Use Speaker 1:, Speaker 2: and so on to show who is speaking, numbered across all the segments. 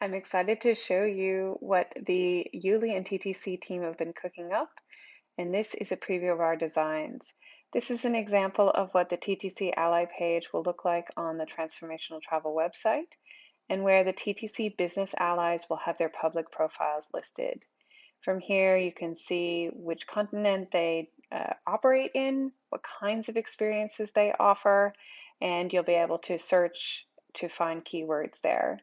Speaker 1: I'm excited to show you what the Yuli and TTC team have been cooking up, and this is a preview of our designs. This is an example of what the TTC Ally page will look like on the Transformational Travel website, and where the TTC business allies will have their public profiles listed. From here, you can see which continent they uh, operate in, what kinds of experiences they offer, and you'll be able to search to find keywords there.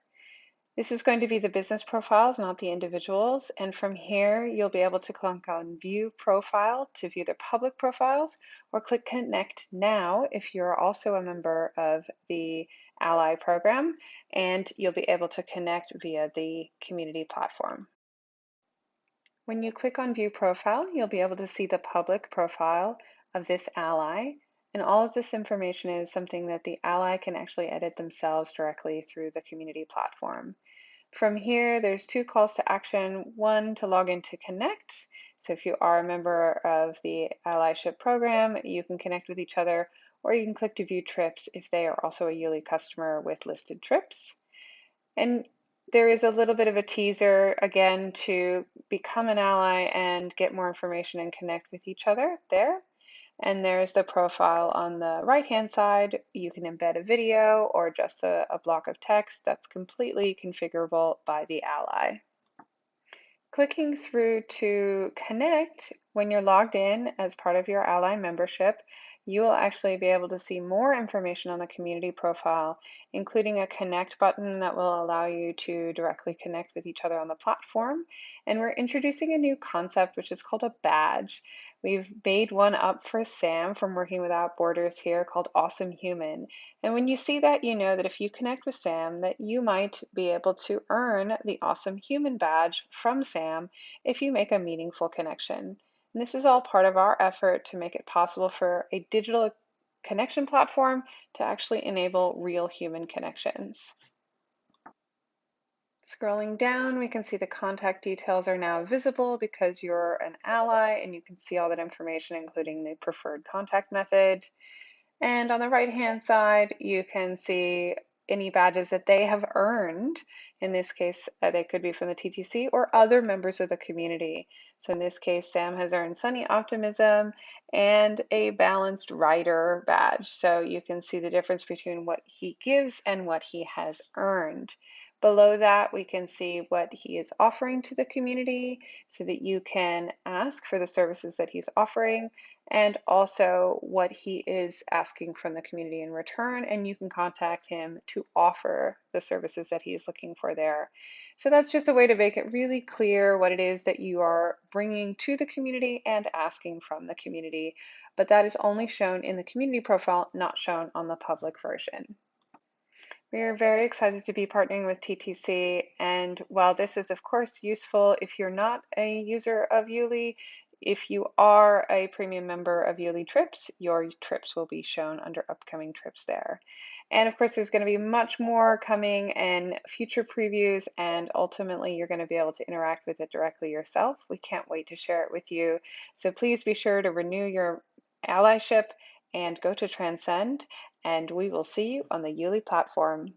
Speaker 1: This is going to be the business profiles, not the individuals. And from here, you'll be able to click on View Profile to view their public profiles, or click Connect Now if you're also a member of the Ally program, and you'll be able to connect via the community platform. When you click on View Profile, you'll be able to see the public profile of this ally, and all of this information is something that the ally can actually edit themselves directly through the community platform. From here, there's two calls to action. One to log in to connect. So if you are a member of the allyship program, you can connect with each other, or you can click to view trips if they are also a Yuli customer with listed trips. And there is a little bit of a teaser again to become an ally and get more information and connect with each other there. And there's the profile on the right-hand side. You can embed a video or just a, a block of text that's completely configurable by the ally. Clicking through to connect, when you're logged in as part of your ally membership, you will actually be able to see more information on the community profile, including a connect button that will allow you to directly connect with each other on the platform. And we're introducing a new concept, which is called a badge. We've made one up for Sam from Working Without Borders here called Awesome Human. And when you see that, you know that if you connect with Sam, that you might be able to earn the Awesome Human badge from Sam if you make a meaningful connection. And this is all part of our effort to make it possible for a digital connection platform to actually enable real human connections. Scrolling down, we can see the contact details are now visible because you're an ally and you can see all that information, including the preferred contact method. And on the right-hand side, you can see any badges that they have earned. In this case, uh, they could be from the TTC or other members of the community. So in this case, Sam has earned Sunny Optimism and a Balanced Writer badge. So you can see the difference between what he gives and what he has earned. Below that, we can see what he is offering to the community so that you can ask for the services that he's offering and also what he is asking from the community in return. And you can contact him to offer the services that he is looking for there. So that's just a way to make it really clear what it is that you are bringing to the community and asking from the community. But that is only shown in the community profile, not shown on the public version. We are very excited to be partnering with TTC. And while this is, of course, useful if you're not a user of Yuli, if you are a premium member of Yuli Trips, your trips will be shown under upcoming trips there. And of course, there's going to be much more coming and future previews, and ultimately, you're going to be able to interact with it directly yourself. We can't wait to share it with you. So please be sure to renew your allyship and go to Transcend, and we will see you on the Yuli platform.